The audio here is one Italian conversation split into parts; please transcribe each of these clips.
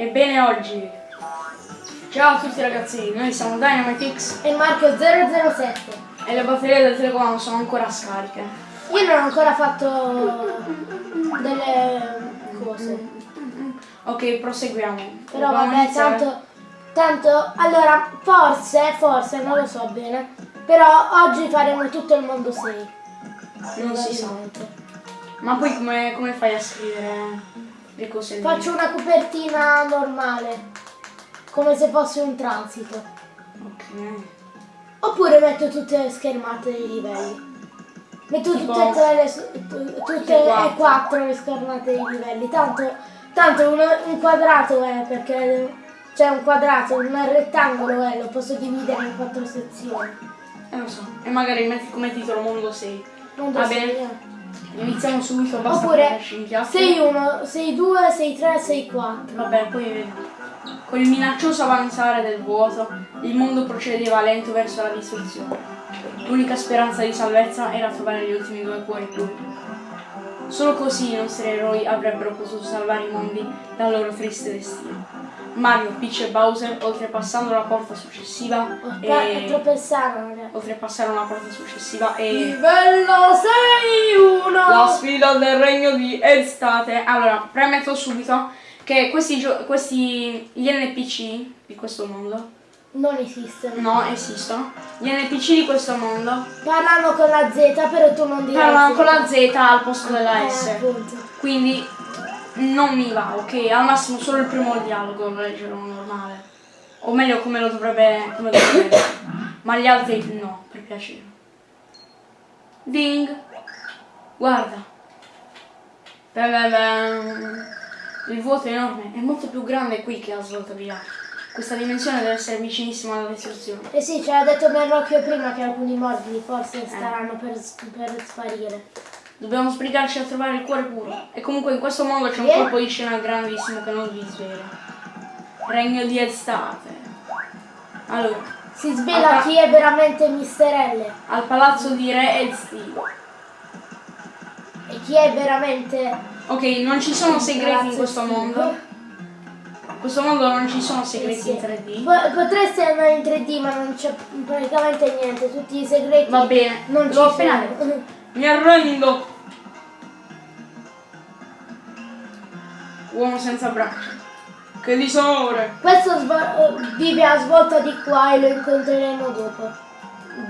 Ebbene oggi. Ciao a tutti ragazzi, noi siamo Dynamitix e Marco 007. e le batterie del telecomando sono ancora scariche. Io non ho ancora fatto delle cose. Ok, proseguiamo. Però Dobbiamo vabbè, iniziare. tanto, tanto, allora, forse, forse, non lo so bene, però oggi faremo tutto il mondo 6. Non si sa. Ma poi come, come fai a scrivere le cose? Faccio una copertina normale, come se fosse un transito. Ok. Oppure metto tutte le schermate dei livelli. Metto Tipo- tutte, e tre le, tutte quattro. e quattro le schermate dei livelli. Tanto, tanto un, un quadrato è perché c'è un quadrato, un rettangolo è, lo posso dividere in quattro sezioni. Eh lo so. E magari metti come titolo Mondo 6. Non Va so bene. Iniziamo subito, basta Oppure prenderci in chiacchiere. 6-1, 6-2, 6-3, 6-4. Vabbè, poi. Con il minaccioso avanzare del vuoto, il mondo procedeva lento verso la distruzione. L'unica speranza di salvezza era trovare gli ultimi due cuori blu. Solo così i nostri eroi avrebbero potuto salvare i mondi dal loro triste destino. Mario, Peach e Bowser, oltrepassando la porta successiva e... oltrepassare una porta successiva e... Livello 6-1! La sfida del regno di Estate. Allora, premetto subito che questi, questi gli NPC di questo mondo Non esistono. no, esistono. Gli NPC di questo mondo Parlano con la Z, però tu non direi parlano con la Z al posto della Eh, S. appunto. Quindi non mi va, ok? Al massimo solo il primo dialogo lo leggerò normale. O meglio come lo dovrebbe. come dovrebbe. Ma gli altri no, per piacere. Ding! Guarda. Il vuoto è enorme, è molto più grande qui che a via. Questa dimensione deve essere vicinissima alla distruzione. Eh sì, ci aveva detto Merlocchio prima che alcuni morbidi forse Eh. staranno per, per sparire. Dobbiamo sbrigarci a trovare il cuore puro. E comunque in questo mondo c'è un colpo di scena grandissimo che non vi svela. Regno di estate. Allora, Si svela chi è veramente Mister L al palazzo di Re Elstio. e chi è veramente... Ok, non ci sono segreti in questo mondo. In questo mondo non ci sono segreti sì. in 3D. Po- potresti andare in 3D ma non c'è praticamente niente, tutti i segreti Va bene, non ci l'ho appena sono. detto. Mi arrendo. Uomo senza braccia. Che disonore. Questo vive a svolta di qua e lo incontreremo dopo.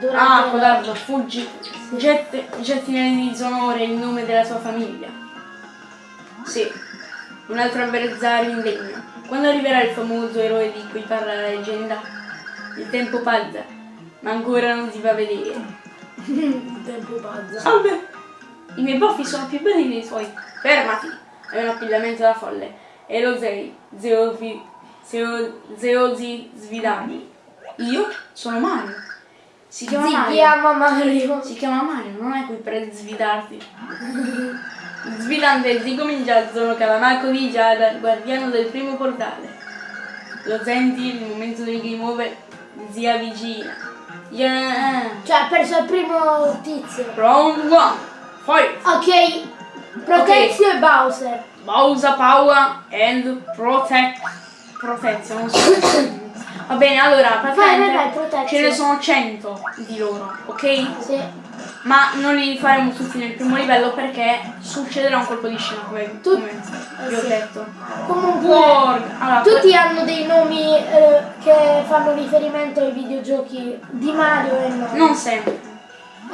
Durante Ah, codardo, fuggi. Getti, getti nel disonore il nome della tua famiglia. Sì, un altro avversario indegno. Quando arriverà il famoso eroe di cui parla la leggenda? Il tempo pazza, ma ancora non si fa vedere. Tempo pazzo. Salve! I miei baffi sono più belli dei tuoi. Fermati! È un appigliamento da folle. E lo sei, Zeofi, Zeo, Zeosi Svidani. Io sono Mario. Si chiama Si Mario. chiama Mario. Si chiama Mario, non è qui per svidarti. Svidante ricomincia sono Calamaco di Giada, guardiano del primo portale. Lo senti, il momento del game over si avvicina. Yeah! Cioè ha perso il primo tizio. Round one! Fight! Ok, Protezio e Bowser. Bowser Power and Protect. So. Va bene, allora, Vai, vai, praticamente vai, Protezio. ce ne sono 100 di loro, ok? Sì. Ma non li faremo tutti nel primo livello perché succederà un colpo di scena come, Tu- come vi ho sì. detto. Comunque. Allora, tutti hanno dei nomi eh, che fanno riferimento ai videogiochi di Mario e no. non sempre.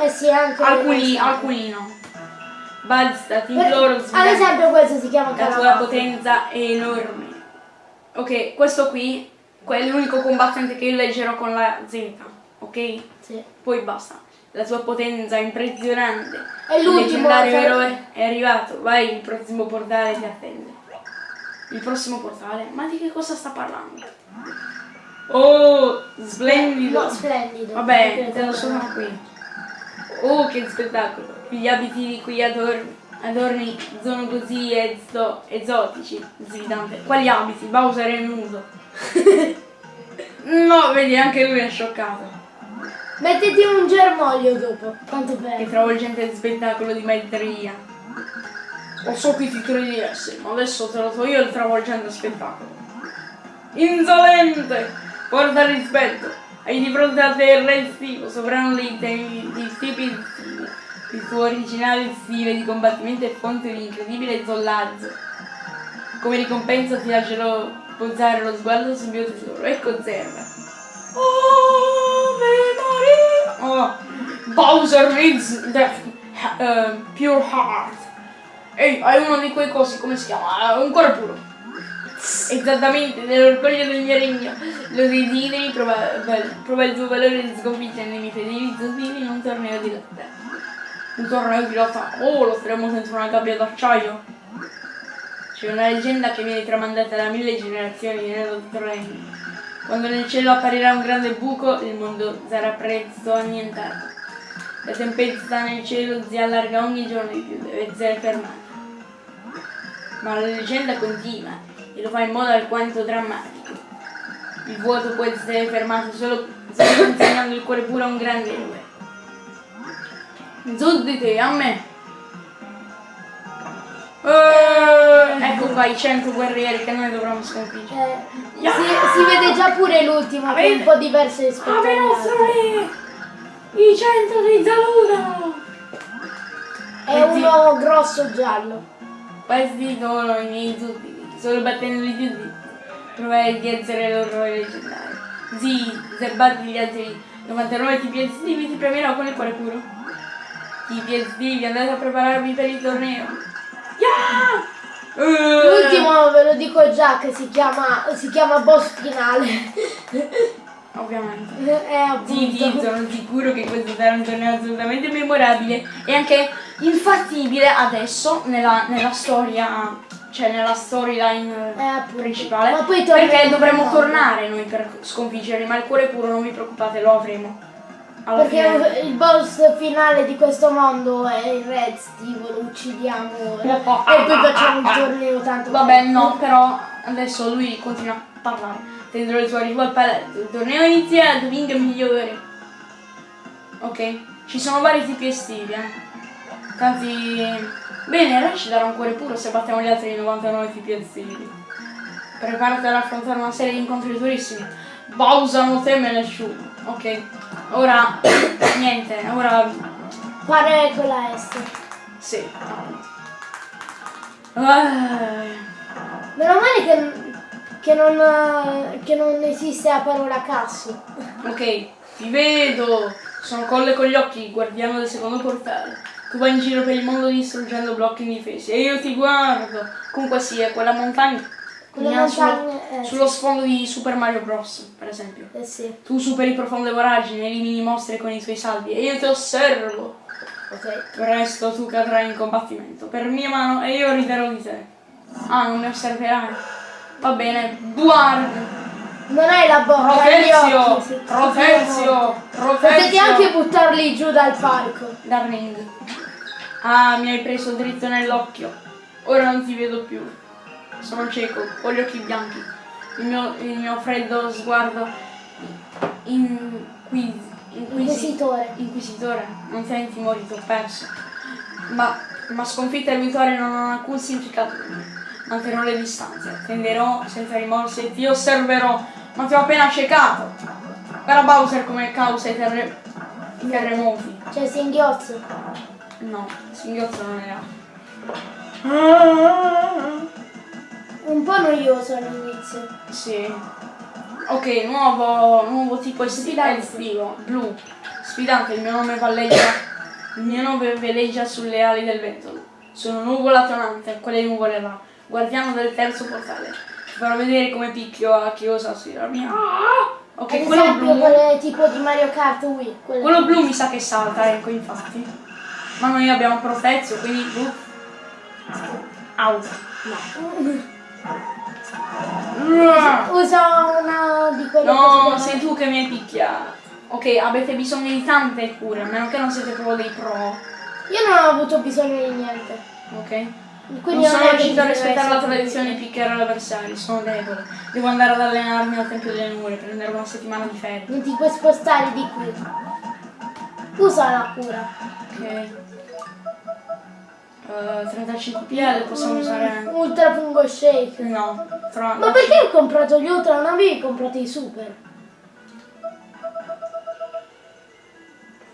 Eh sì, anche Alcuni, alcuni no. Balsta, ti imploro, Per- Ad esempio questo si chiama La tua potenza è enorme. Ok, questo qui è l'unico combattente che io leggerò con la Z, ok? Sì. Poi basta. La tua potenza impressionante. È Il l'ultimo, leggendario cioè- eroe è arrivato. Vai, il prossimo portale ti attende. Il prossimo portale? Ma di che cosa sta parlando? Oh, splendido. No, splendido. Vabbè, te lo sono qui. Oh, che spettacolo! Gli abiti di cui adorni, adorni sono così ezo- esotici, svidante. Quali abiti? Bowser è nudo. no, vedi, anche lui è scioccato. Mettiti un germoglio dopo. Quanto Che bello. travolgente spettacolo di maestria. Lo so che ti credi di essere, ma adesso te lo do io il travolgente spettacolo. Insolente! Porta rispetto! Hai di fronte a te il re estivo, sovrano dei temi di tipi estivi. Il tuo originale stile di combattimento è fonte di incredibile zollazzo. Come ricompensa ti lascerò posare lo sguardo sul mio tesoro e conserva. Oh, Maria! Oh, Bowser reads the uh, pure heart. Ehi, hai uno di quei cosi, come si chiama? Un cuore puro. Esattamente, nell'orgoglio del mio regno. Lo desideri, prova, prova il tuo valore di sconfiggere i fedeli zozini in un torneo di lotta. Un torneo di lotta? Oh, lo faremo senza una gabbia d'acciaio. C'è una leggenda che viene tramandata da mille generazioni nello regno. Quando nel cielo apparirà un grande buco, il mondo sarà presto annientato. La tempesta nel cielo si allarga ogni giorno di più, deve essere fermata. Ma la leggenda continua e lo fa in modo alquanto drammatico. Il vuoto può essere fermato solo, solo consegnando il cuore puro a un grande eroe. Su di te, a me! Eh, ecco qua i 100 guerrieri che noi dovremmo sconfiggere. Eh, si, si vede già pure l'ultimo che è un po' diverso rispetto nostri i 100 di salutano! È uno grosso giallo. Questi sono i miei sudditi. Solo battendoli tutti provai di essere loro leggendari. Sì, se batti gli altri 99 tipi estivi ti premierò con il cuore puro. Estivi, andate a prepararvi per il torneo. Yeah! Eh, L'ultimo ve lo dico già che si chiama, si chiama boss finale. Ovviamente. È Sì, sì, sono sicuro che questo sarà un torneo assolutamente memorabile e anche infattibile adesso nella, nella storia, cioè nella storyline Eh, principale. Ma poi perché dovremmo tornare noi per sconfiggerli, ma il cuore puro non vi preoccupate, lo avremo. Alla Perché fine. il boss finale di questo mondo è il Red Steve, lo uccidiamo e poi facciamo il torneo tanto. Vabbè, no, però adesso lui continua a parlare. Tendrò arrivo al palazzo. Il torneo è iniziato, vinca il migliore. Ok, ci sono vari tipi estivi, eh. Tanti. Bene, Re ci darà un cuore puro se battiamo gli altri 99 tipi estivi. Preparati ad affrontare una serie di incontri durissimi. Bowser non teme nessuno. Ok. Ora. niente, ora. Pare con la S. Sì. Ah. Meno male che, che non, che non esiste la parola cazzo. Ok, ti vedo. Sono colle con gli occhi, guardiano del secondo portale. Tu vai in giro per il mondo distruggendo blocchi indifesi e io ti guardo. Comunque sia, quella montagna. Quella sullo, eh, sullo sfondo di Super Mario Bros, per esempio. Eh sì, Tu superi profonde voragini, elimini mostri con i tuoi salvi e io ti osservo. ok. Presto tu cadrai in combattimento per mia mano e io riderò di te. Ah, non mi osserverai. Va bene, guarda. Non hai la bocca, Protezio! sì. Protezio! Potete Protezio! anche buttarli giù dal palco. Dal ring. Ah, mi hai preso dritto nell'occhio. Ora non ti vedo più. Sono cieco, ho gli occhi bianchi. Il mio, il mio freddo sguardo inquis, inquisi- Inquisitore. Inquisitore, non senti timori, ti ho perso. Ma, ma sconfitta e vittoria non hanno alcun significato per me. Manterrò le distanze, tenderò senza rimorsi e ti osserverò, ma ti ho appena ciecato. Era Bowser come causa i terre- i terremoti. Cioè singhiozzo. No, singhiozzo non era. Un po' noioso all'inizio. Sì. Ok, nuovo, nuovo tipo Sfidante. estivo, blu. Sfidante, il mio nome valleggia. Il mio nome veleggia sulle ali del vento. Sono nuvola tonante, quelle nuvole là. Guardiano del terzo portale. Ti farò vedere come picchio a chi osa sfidarmi. Ah! Ok, Ad quello blu. quelle tipo di Mario Kart Wii. quelle- Quello blu mi sa che salta, ecco infatti. Ma noi abbiamo protezio, quindi blu. Au. Usa una di quelle No, cose sei tu che mi hai picchiato. Ok, avete bisogno di tante cure, a meno che non siete proprio dei pro. Io non ho avuto bisogno di niente. Ok? Quindi non sono che riuscito a rispettare la tradizione di picchiare l'avversario, sono debole. Devo andare ad allenarmi al Tempio delle Nuvole, prendere una settimana di ferie. Non ti puoi spostare di qui. Usa la cura. Ok. Eh, 35 PL possiamo usare... Ultra fungo shake. No, tra... Ma perché ho comprato gli ultra? Non avevi comprato i super?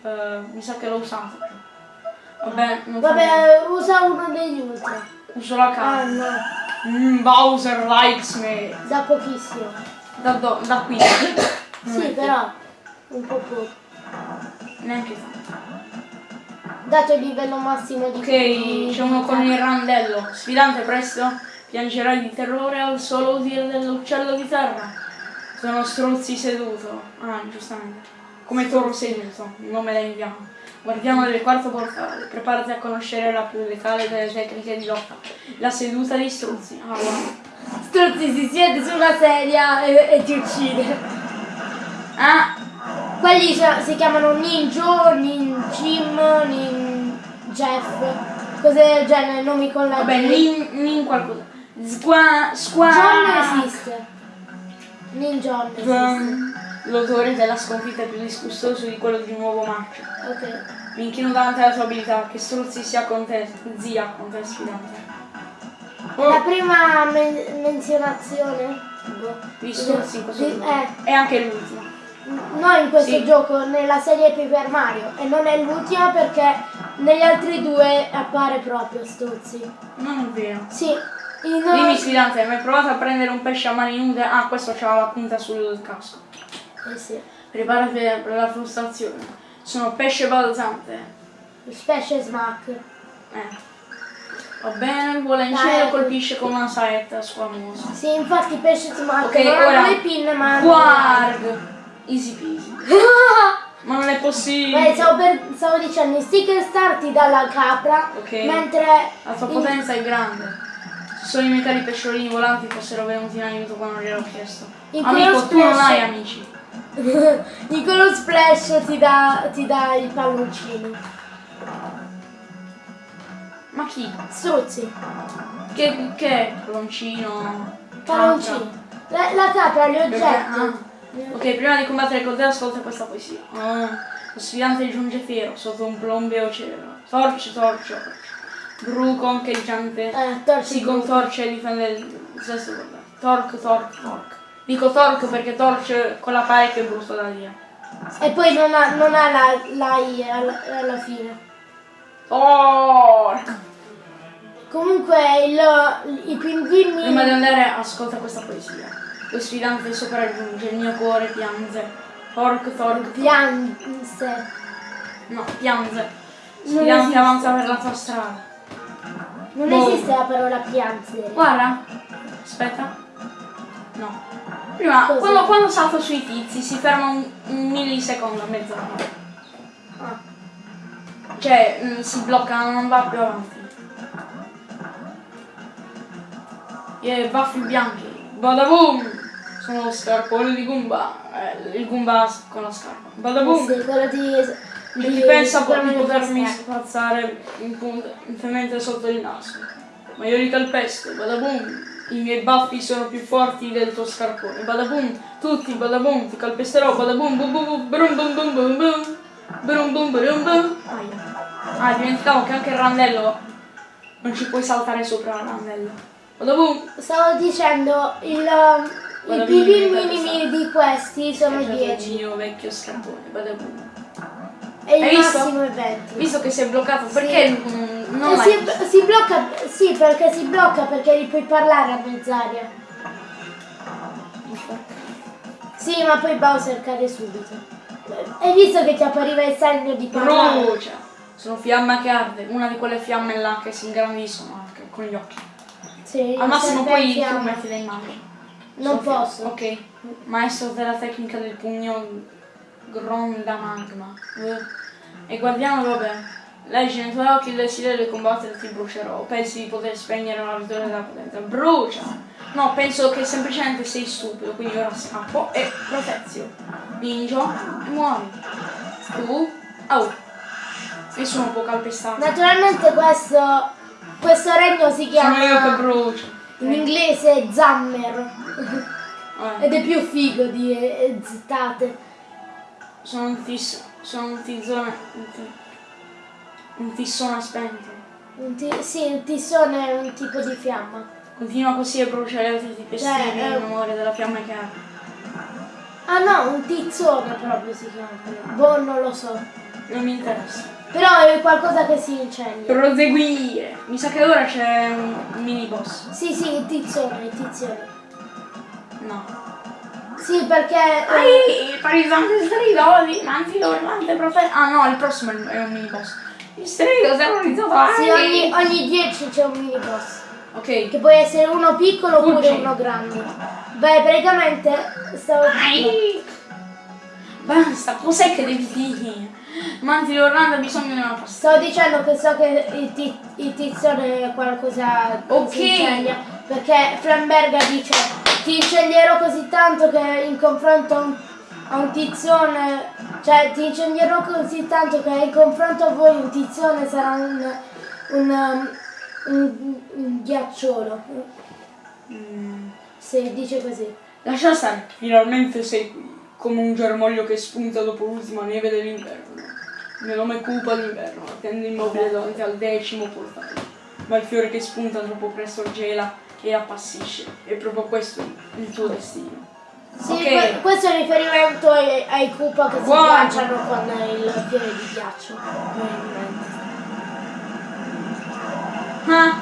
Eh, mi sa che l'ho usato. Vabbè, non. Vabbè, usa uno degli ultra. Uso la Ah carta. no, Mm, Bowser likes me. da pochissimo. Da, do- da qui. Sì, però un po' poco. Neanche tanto. Dato il livello massimo di Ok, c'è uno con il randello. Sfidante presto. Piangerai di terrore al solo udire dell'uccello di terra. Sono struzzi seduto. Ah, giustamente. Come toro seduto. Il nome da indiano. Guardiamo del quarto portale. Preparati a conoscere la più letale delle tecniche di lotta. La seduta di struzzi. Ah, wow. Struzzi si siede su una sedia e, e ti uccide. Ah, Quelli so- si chiamano Ninjo, Ninjim, Ninjeff, cose del genere, nomi con la vabbè, nin, nin qualcosa. Squa, squa. John esiste. Ninjon esiste. Ehm, L'odore della sconfitta è più disgustoso di quello di un uovo marcio. Ok. Mi inchino davanti alla tua abilità, che struzzi sia con te, zia con te sfidante. La Oh, prima men- menzionazione boh, struzzi in questo gioco. eh, E anche l'ultima. No in questo Sì. gioco, nella serie Paper Mario. E non è l'ultima perché negli altri due appare proprio Struzzi. Non è vero. Sì. In, Dimmi sfidante, hai mai provato a prendere un pesce a mani nude? Ah, questo c'ha la punta sul casco. eh sì. Preparati per la frustrazione. Sono pesce balzante. Specie smack. Eh. Va bene, vuole in cielo ecco. colpisce con una saetta squamosa. Sì, infatti pesce smack Ok, non ora. hanno le pinne ma Guarda! Easy peasy. Ma non è possibile. Beh, stavo, per- stavo dicendo, sticker star ti dà la capra, Ok. mentre La tua in- potenza è grande. Se solo i cari pesciolini volanti fossero venuti in aiuto quando gliel'ho chiesto. In Amico, tu non hai amici. in quello splash ti dà, ti dà il palloncino. Ma chi? Struzzi, Che, che? Palloncino? palloncino. La, la capra, gli oggetti. Ok, prima di combattere con te ascolta questa poesia. Ah, lo sfidante giunge fiero sotto un plombeo cielo. Torce, torce, torce. Bru concheggiante Eh, si contorce e difende il sesto guarda. Torque, torque, torque. Dico torque perché torce con la pare che è brutto da dire. E poi non ha, non ha la, la I alla, alla fine. Torque! Comunque il, i pinguini... Prima di andare ascolta questa poesia. Lo sfidante sopraggiunge, il mio cuore piange. Torque, torque. Pianse. No, piange. Sfidante avanza per la tua strada. Non Boh. esiste la parola pianse. Guarda, aspetta. No. Prima, quando, quando salto sui tizi si ferma un, un millisecondo, mezz'ora. Ah. Cioè, mm, si blocca, non va più avanti. E baffi bianchi. Badaboom! Sono lo scarpone di Goomba. Eh, il Goomba con la scarpa. Badaboom! Sì, quello di... Che ti pensa di potermi spazzare in punta, interamente sotto il naso. Ma io li calpesto, badaboom, i miei baffi sono più forti del tuo scarpone, badaboom, tutti, badaboom, ti calpesterò, badaboom, bum bum bum, brum bum bum bum bum, brum bum brum bum. Ah, dimenticavo che anche il randello non ci puoi saltare sopra il randello. Badaboom! Stavo dicendo, il, i mi- minimi di questi sono È il 10 mio vecchio scarpone, badaboom. e il Hai visto? massimo è 20. Visto che sei bloccato, perché mm, non E l'hai si, si blocca, sì, perché si blocca perché gli puoi parlare a mezz'aria. Sì, ma poi Bowser cade subito. Hai visto che ti appariva il segno di parlare? Brucia! Sono fiamma che arde, una di quelle fiamme là che si ingrandiscono anche con gli occhi. Sì, Al massimo poi tu metti le immagini. Non Sono fiamme. posso. Ok. Maestro della tecnica del pugno gronda magma. Eh. E guardiamo, vabbè. Leggi nei tuoi occhi il desiderio di combattere ti brucerò. Pensi di poter spegnere la vittoria della potenza. Brucia! No, penso che semplicemente sei stupido, quindi ora scappo e protezio. Ninjo e muori. Tu? Oh. Nessuno può calpestarti. Naturalmente questo, questo regno si Sono io che chiama brucio. In inglese Zammer Eh, ed è più figo di eh, zittate. sono un tis, sono un tizzone, un, ti- un tissone spento. Un ti- sì, il tissone è un tipo di fiamma. Continua così a bruciare altri tipi Cioè, estivi in eh, memoria della fiamma che ha. Ah no, un tizzone proprio si chiama. Boh, non lo so. Non mi interessa. Però è qualcosa che si incendia. Proseguire. Mi sa che ora c'è un mini boss. Sì, sì, il tizzone, il tizzone. No. Sì, perché... eh, Ai, parisante stridoli, manti dormante profeta. Ah no, il prossimo è un- mini boss. Il strido terrorizzato. sì, ogni, ogni 10 c'è un mini boss. Ok. Che può essere uno piccolo oppure Fuggi. uno grande. Beh, praticamente stavo... Ai. Basta, cos'è che devi dire? Manti d'Orlando ha bisogno di una pasta. Stavo dicendo che so che il, ti- il tizzone è qualcosa Ok. Perché Flamberga dice ti incendierò così tanto che in confronto a un, a un tizzone... Cioè ti incendierò così tanto che in confronto a voi un tizzone sarà un... un, um, un, un ghiacciolo. Mm. Se dice così. Lascia stare. Finalmente sei qui. Come un germoglio che spunta dopo l'ultima neve dell'inverno. Il mio nome è Cupa d'inverno, attende immobile davanti al decimo portale. Ma il fiore che spunta troppo presto gela e appassisce. È proprio questo il tuo destino. Sì, Ok. que- questo è riferimento ai, ai Koopa che si Guarda. ghiacciano con il fiore di ghiaccio. Ah,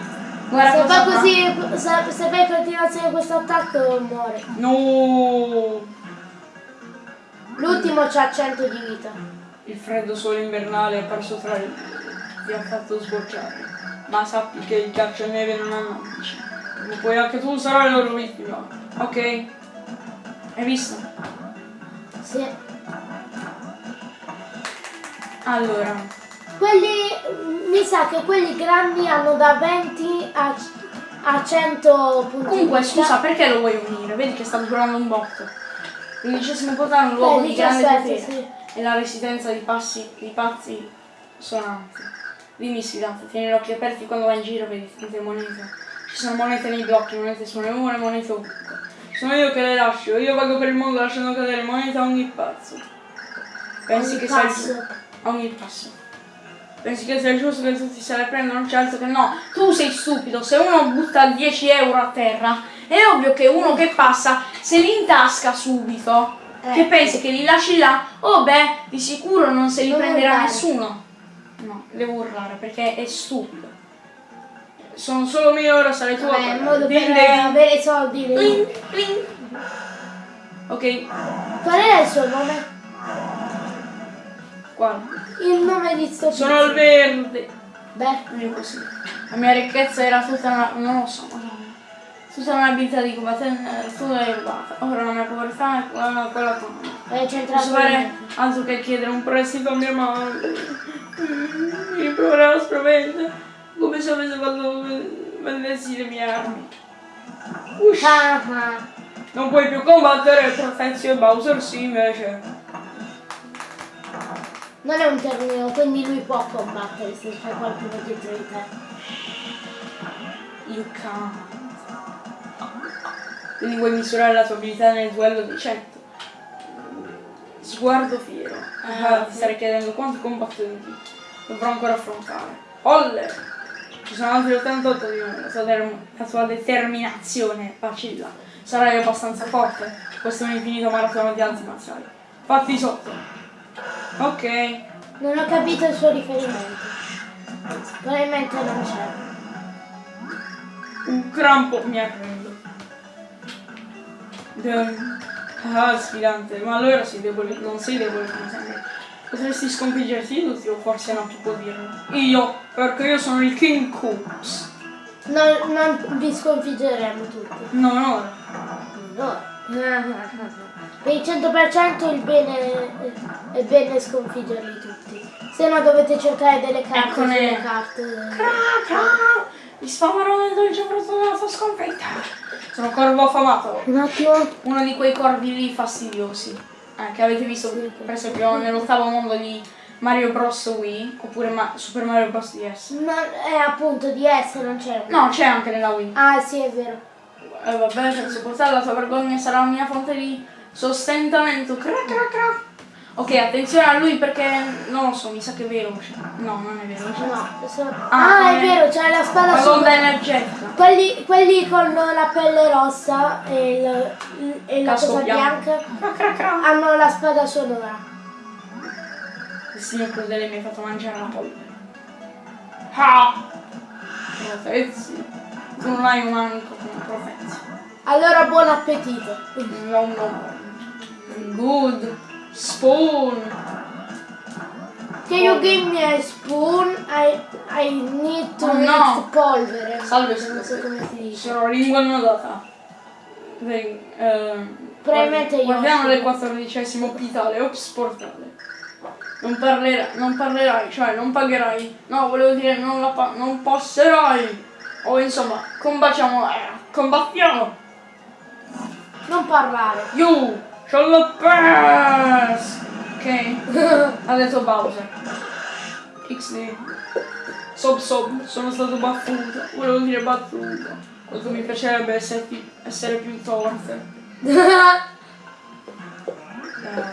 guarda Se cosa fa fa. così, se, se fa in continuazione questo attacco muore. No! L'ultimo c'ha 100 di vita. Il freddo sole invernale è apparso tra i ti ha fatto sbocciare. Ma sappi che il ghiaccio e neve non hanno amici. Ma poi anche tu sarai la loro vittima. Ok? Hai visto? Sì. Allora, Quelli, mi sa che quelli grandi hanno da 20 a, a 100 punti comunque scusa, perché lo vuoi unire? Vedi che sta durando un botto. L'undicesimo portale è un luogo di grande 17, potere sì. e la residenza di, passi, di pazzi sonanti. Dimmi sfidante, tieni gli occhi aperti quando vai in giro vedi tante monete. Ci sono monete nei blocchi, monete sulle mura, monete ovunque. Sono io che le lascio, io vago per il mondo lasciando cadere monete a ogni pazzo. Pensi Ogni che passo. a ogni passo. Pensi che sia giusto che tutti se le prendano? Certo che no. Tu sei stupido. Se uno butta 10 euro a terra, è ovvio che uno che passa se li intasca subito. Eh. Che pensi che li lasci là? Oh beh, di sicuro non se li Non prenderà urlare. nessuno. No, devo urlare perché è stupido. Sono solo mie ore, sarai tu a Vabbè, un modo per avere soldi. Cling, cling. Ok, Qual è il suo nome? guarda. Il nome di sto Sono al verde. Beh, Non è così. La mia ricchezza era tutta una. non lo so, madonna. Tutta un'abilità di combattere, tu l'hai rubata. Ora la mia povertà è quella, tua. è centrato Posso fare altro che chiedere un prestito a mia madre. Mi proverà aspramente. Come se avesse fatto vendessi le mie armi. Ush. Ah, ah. Non puoi più combattere Protezio e Bowser sì invece. Non è un termine, quindi lui può combattere se c'è qualcuno dietro di te. You can't. Quindi vuoi misurare la tua abilità nel duello di 100. Sguardo fiero. Ah, ti starei chiedendo quanti combattenti dovrò ancora affrontare. Olle! Ci sono altri 88 di me, la tua, determinazione vacilla. Sarai abbastanza forte. Questo è un infinito maratona di arti marziali. Fatti sotto. Ok. Non ho capito il suo riferimento. Probabilmente non c'è. Un crampo mi arrendo. De- Ah, sfidante, ma allora sei debole, non sei debole come sembri. Potresti sconfiggerti tutti o forse no, tu può dirlo. Io, perché io sono il King Coops. Non, non vi sconfiggeremo tutti. No, no. No. Per il 100% il bene è bene sconfiggerli tutti. Se no dovete cercare delle carte Eccone. sulle carte. Cra, cra, mi sfamerò nel dolce frutto della tua sconfitta. Sono corvo affamato. Un attimo. Uno di quei corvi lì fastidiosi. Eh, che avete visto, per esempio, nell'ottavo mondo di Mario Bros. Wii, oppure Ma- Super Mario Bros. DS. Non, è appunto di S, non c'è. No, c'è anche nella Wii. Ah sì, è vero. Eh, vabbè, per sopportare la tua vergogna sarà la mia fonte di sostentamento. Cra, cra, cra. Ok, attenzione a lui perché non lo so, mi sa che è veloce. No, non è veloce. No, sono- Ah, ah, è vero, c'è la spada La sonda energetica. Quelli, quelli con la pelle rossa e, il- e la cosa bianco. bianca hanno la spada sonora. Il signor Crudele mi ha fatto mangiare la polvere. Ah! Profezzi. Tu non hai un amico come profezzi. Allora buon appetito. No, no. Good. Spoon. Can you give me a spoon? I, I need to Oh, no. polvere. Salve, Non so come si dice. Sono lingua annodata. Ehm, Probabilmente io- Guardiamo del quattordicesimo pitale, ops portale. Non, parlerai, non parlerai, cioè non pagherai. No, volevo dire non, la pa- non passerai. O insomma, combattiamo, eh, combattiamo. Non parlare. You shall pass. Ok? ha detto Bowser. XD. Sob sob, sono stato battuto. Volevo dire battuto. Quanto mi piacerebbe essere più, essere più forte. Eh,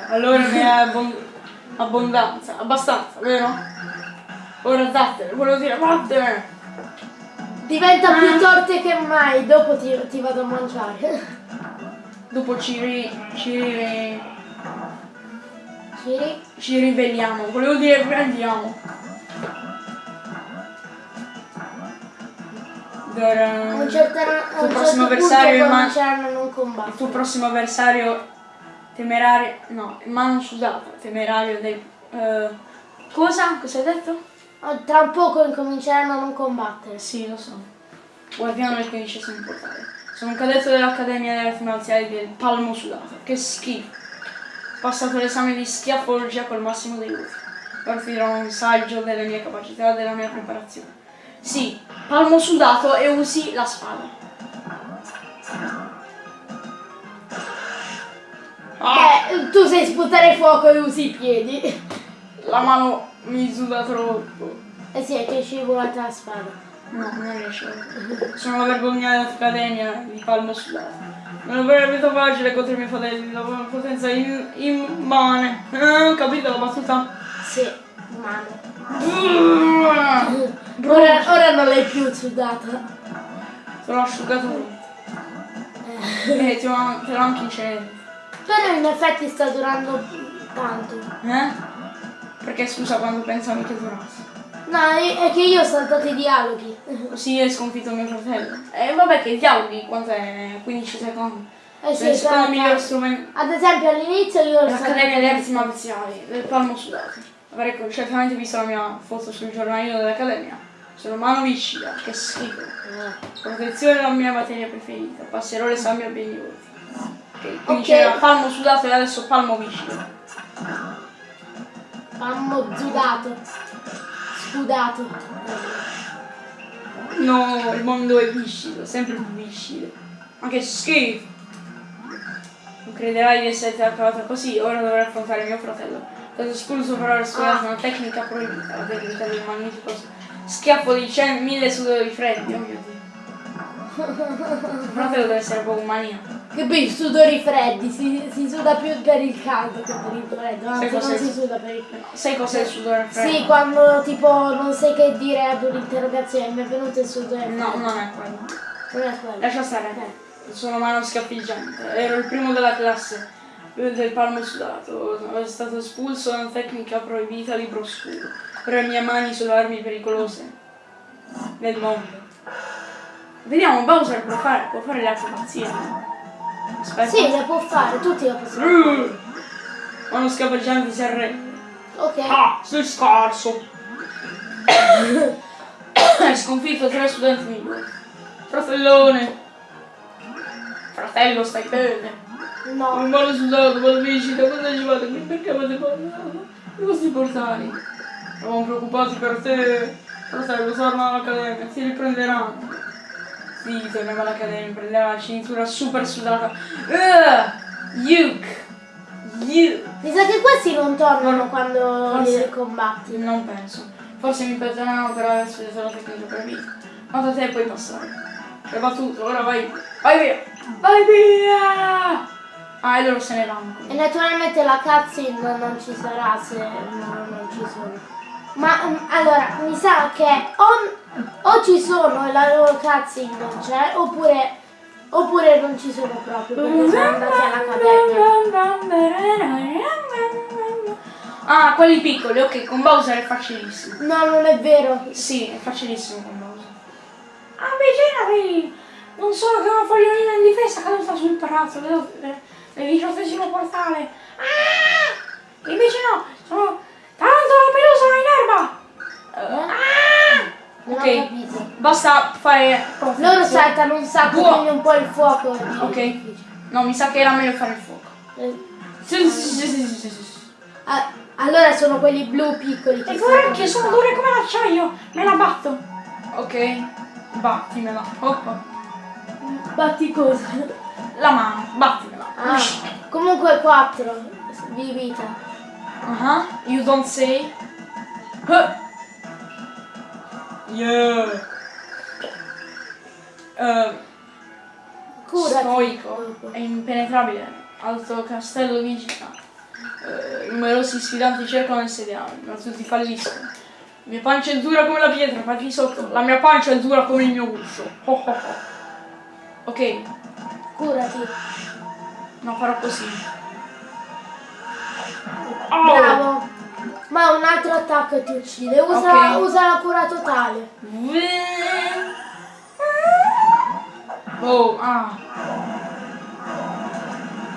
allora ne è abbon- abbondanza. Abbastanza, vero? Ora dattene, volevo dire vattene. Diventa Ah. più torte che mai, dopo ti, ti vado a mangiare. Dopo ci, ri- ci, ri- Ciri? ci riveliamo. Volevo dire prendiamo. A un certo, un tuo prossimo certo avversario man- cominceranno a non Il tuo prossimo avversario temerario. No, mano sudata, temerario del. eh, cosa? Cosa hai detto? Ah, Tra poco incominceranno a non combattere. Sì, lo so. Guardiano il quindicesimo portale. Sono un cadetto dell'Accademia Marziali del Palmo Sudato. Che schifo. Ho passato l'esame di schiaffologia col massimo dei voti. Ora ti dirò un saggio delle mie capacità e della mia preparazione. Sì, palmo sudato e usi la spada. Ah, Beh, tu sai sputare fuoco e usi i piedi. la mano mi suda troppo. Eh sì, è che è scivolata la spada. No, non riesco. Sono la vergogna dell'Accademia di Palmo Sudato. Non avrebbe facile contro i miei fratelli, la potenza in- immane. Eh, capito la battuta? Sì, male. Sono Ora, ora non l'hai più sudata. asciugato tutto. E ti ho- te l'ho anche incenerito. Però in effetti sta durando tanto. Eh? Perché scusa quando pensavi che durasse? No, è è che io ho saltato i dialoghi. Così hai sconfitto mio fratello. E vabbè che dialoghi, quant'è? 15 secondi. Eh sì, il secondo miglior strumento. Ad esempio all'inizio io ho L'Accademia delle Arti. Marziali, del palmo sudato. Avrei certamente visto la mia foto sul giornalino dell'Accademia. Sono Mano Vicida, che schifo. Protezione è la mia materia preferita. Passerò l'esame a voti. Ok, quindi Ok. c'era palmo sudato e adesso palmo vicino. Mammo sudato. Scudato. No, il mondo è viscido, sempre più viscido. Ma che schifo! Non crederai di essere trattata così, ora dovrei affrontare mio fratello. Stato espulso per aver studiato una tecnica proibita, la tecnica del magnifico schiaffo di cen- mille sudori freddi, oh mio dio. Fratello deve essere proprio maniaco. Che bei sudori freddi, si, si suda più per il caldo che per il freddo, anzi non si suda per il freddo. Sai cos'è il sudore freddo? Sì, quando tipo non sai che dire ad un'interrogazione, mi è venuto il sudore No, freddo. non è quello. Non è quello. Lascia stare. Sono mano scappeggiante. Ero il primo della classe del palmo sudato. Sono stato espulso da una tecnica proibita libro oscuro. Ora le mie mani sono armi pericolose del mondo. Vediamo, Bowser può fare, può fare le acrobazie. Aspetta. Sì, le può fare, tutti le possono Uh, Mano scappeggiante si arrende. Ok. Ah, sei scarso. Hai sconfitto tre studenti migliori. Fratellone. Fratello, stai bene. No. Un male sudato, mal viscida, cosa ci fate qui? Perché avete parlato? I vostri portali. Eravamo preoccupati per te. Fratello, torna all'accademia, ti riprenderanno. Sì, torniamo all'accademia, prenderà la cintura super sudata. Uh, Yuk! Yuk! Mi sa che questi non tornano quando Forse- li combatti. Non penso. Forse mi perdoneranno per aver studiato la tecnica per vita. Quanto tempo puoi passare? Hai battuto, ora vai. Vai via! Vai via! Ah, e loro se ne vanno. E naturalmente la cutscene non, non ci sarà se no, non ci sono. Ma mm, allora, mi sa che o, o ci sono e la loro cutscene non c'è, oppure, oppure non ci sono proprio perché sono andati all'accademia. Ah, quelli piccoli, ok, con Bowser è facilissimo. No, non è vero. Sì, è facilissimo con Bowser. Ah, invece non solo che una fogliolina in difesa caduta sul palazzo, vedo eh, nel diciottesimo portale. Ah! Invece no, sono Non Ok, basta fare Loro confusione. saltano un sacco, Buono. quindi un po' il fuoco. è Ok. difficile. No, mi sa che era meglio fare il fuoco. Eh, Sì, sì, sì, ah, allora sono quelli blu piccoli che E guarda che sono dure come l'acciaio! Me la batto! Ok, battimela. Oh, oh. Batti cosa? La mano, battimela. Ah, comunque 4 di vita. Uh-huh. You don't say. Huh. Yeah. Uh, Curati. stoico e impenetrabile. Alto castello vigila. Eh, numerosi sfidanti cercano di sediarmi, ma tutti falliscono. La mia pancia è dura come la pietra, fatti sotto. La mia pancia è dura come il mio guscio. Oh, oh, oh. Ok, Curati. no, farò così. Oh! Bravo. Ma un altro attacco ti uccide. Usa, Ok. usa la cura totale. Oh, ah.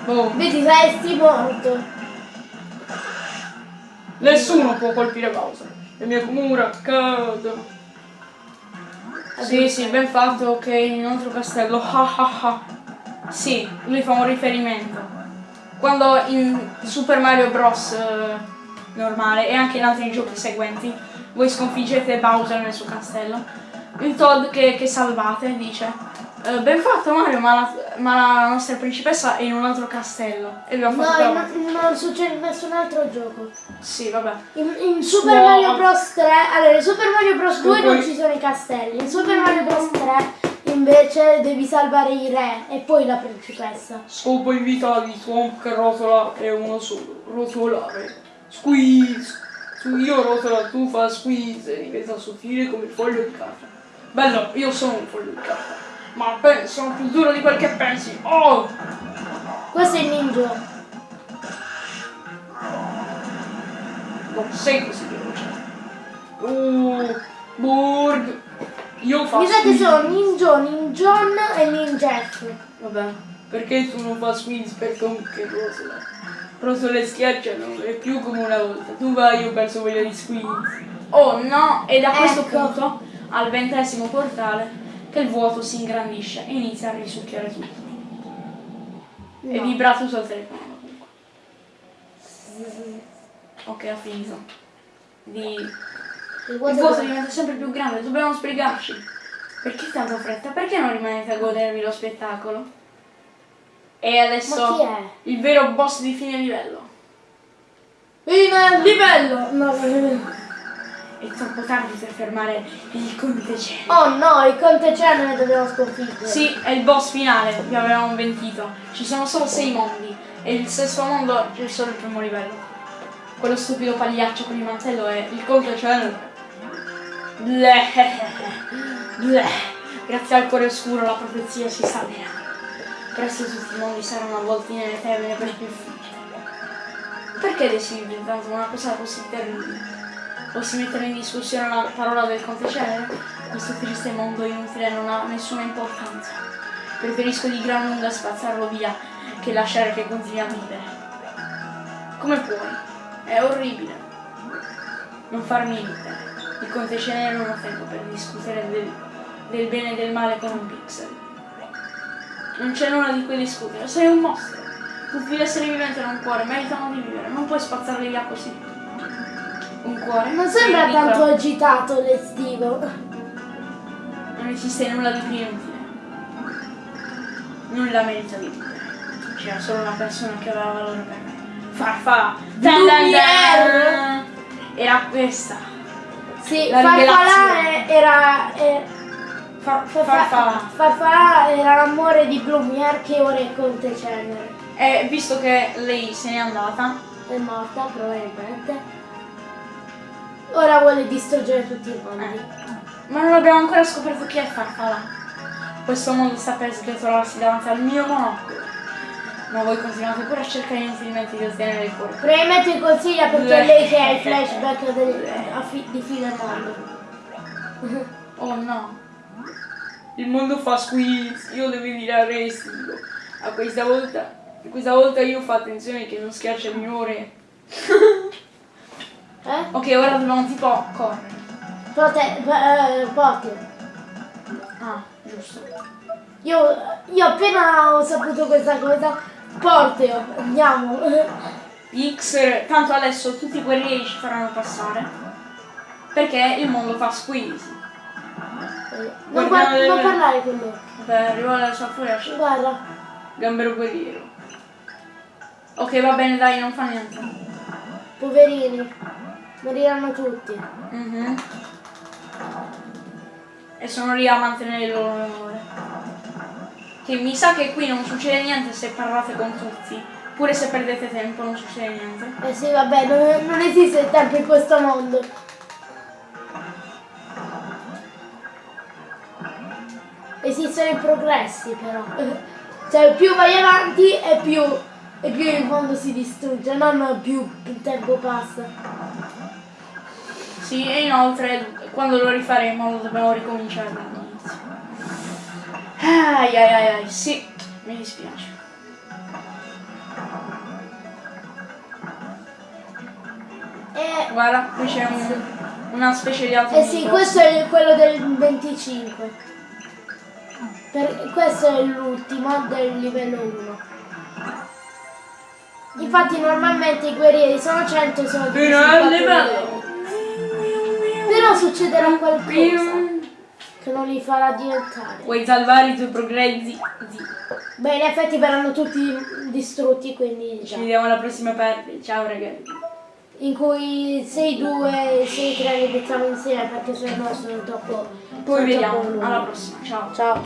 Oh. Vedi, resti morto. Nessuno può colpire Bowser. Le mie mura cadono. Sì, sì, ben fatto, ok, in un altro castello. Ah, ah, ah. Sì, lui fa un riferimento. Quando in Super Mario Bros. Normale e anche in altri giochi seguenti, voi sconfiggete Bowser nel suo castello. Il Toad che, che salvate dice "Eh, Ben fatto Mario, ma la, ma la nostra principessa è in un altro castello. E No, fatto quella- in- non succede in nessun altro gioco. Sì, vabbè. In, in Super Suo- Mario Bros 3, allora in Super Mario Bros 2 non poi- ci sono i castelli, in Super Mario Bros 3 invece devi salvare i re e poi la principessa. Scopo in vita di Swamp che rotola è uno solo, rotolare. Squeeze. Io rotola, tu fa squeeze e diventa sottile come il foglio di carta. Bello, io sono un foglio di carta. Ma pe- sono più duro di quel che pensi. Oh! Questo è il ninja. Non sei così veloce. Uh, Burg. Io faccio. Mi sa che sono Ninja, Ninjon e Ninjef. Vabbè, perché tu non fa squeeze per che rotola? Rotole schiacciano, è più come una volta. Tu vai, io penso voglia di squeeze. Oh no, e da questo Ecco. punto, al ventesimo portale, che il vuoto si ingrandisce e inizia a risucchiare tutto. E No. vibra tutto il telefono. Ok, ha finito. Di... Il Il vuoto vuoto diventa sempre più grande, dobbiamo sbrigarci. Perché tanta fretta? Perché non rimanete a godervi lo spettacolo? E adesso chi è? il vero boss di fine livello. In livello! No, no. È troppo tardi per fermare il conte cielo. Oh no, il conte cielo ne dobbiamo sconfiggere. Sì, è il boss finale, vi avevamo mentito. Ci sono solo sei mondi e il sesto mondo c'è solo il primo livello. Quello stupido pagliaccio con il mantello è il conte cielo. Bleh. Bleh. Grazie al cuore oscuro la profezia si sta avverando. Presto tutti i mondi saranno avvolti nelle tenebre per più. Perché decidere tanto una cosa così terribile? Posso mettere in discussione la parola del conte cielo? Questo triste mondo inutile non ha nessuna importanza. Preferisco di gran lunga spazzarlo via che lasciare che continui a vivere. Come puoi? È orribile. Non farmi ridere. Il conte Cenere non ho tempo per discutere del, del bene e del male con un pixel. Non c'è nulla di cui discutere, sei un mostro. Tutti gli esseri viventi hanno un cuore, meritano di vivere, non puoi spazzarli via così. Un cuore? Non Sì, sembra piccola. tanto agitato l'estivo. Non esiste nulla di più inutile. Nulla merita di vivere. C'era solo una persona che aveva valore per me. Farfalla. Era questa. Sì, La Farfalla rivelazione. era... eh, Far, Farfa- farfalla. Farfalla era l'amore di Blumier che ora è Conte Cenere. E visto che lei se n'è andata, È morta probabilmente. Ora vuole distruggere tutti i mondi. eh, ma non abbiamo ancora scoperto chi è Farfalla. Questo mondo sta per sgretolarsi davanti al mio monocolo. Ma voi continuate pure a cercare inutilmente di ottenere il cuore. Probabilmente consiglia perché lei che ha i flashback del- di fine mondo. Oh no. Il mondo fa squeeze, io devo dire a restico. A questa volta, questa volta io fa attenzione che non schiaccia il mio re. Eh? Ok, ora dobbiamo tipo correre. Pote- eh, Potter. Ah, giusto. Io, io appena ho saputo questa cosa, Porteo, andiamo. X, tanto adesso tutti i guerrieri ci faranno passare. Perché il mondo fa squeeze. Non, Guardiamo guard- le- non parlare con loro. Per arrivare alla sua furia Guarda, Gambero guerriero. Ok, va bene, dai, non fa niente. poverini, moriranno tutti. Mhm. E sono lì a mantenere il loro onore. Che mi sa che qui non succede niente se parlate con tutti. Pure se perdete tempo non succede niente. Eh sì, vabbè, non, non esiste il tempo in questo mondo. Esistono i progressi però. Cioè più vai avanti e più, e più il mondo si distrugge, non più il tempo passa. Sì, e inoltre quando lo rifaremo lo dobbiamo ricominciare dall'inizio. Ai ai ai ai, sì, mi dispiace. E, Guarda, qui c'è un- una specie di altro eh sì, questo è quello del 25. Per- questo è l'ultimo del livello 1. Infatti normalmente i guerrieri sono 100 sono divisi in Fino al quattro livello. livelli. Però succederà qualcosa che non li farà diventare. Vuoi salvare i tuoi progressi? Beh, in effetti verranno tutti distrutti, quindi Ci già. vediamo alla prossima parte. Ciao ragazzi. In cui 6-2 e 6-3 li mettiamo insieme perché se no sono troppo. Poi sono vediamo. troppo. Alla prossima. Ciao. Ciao.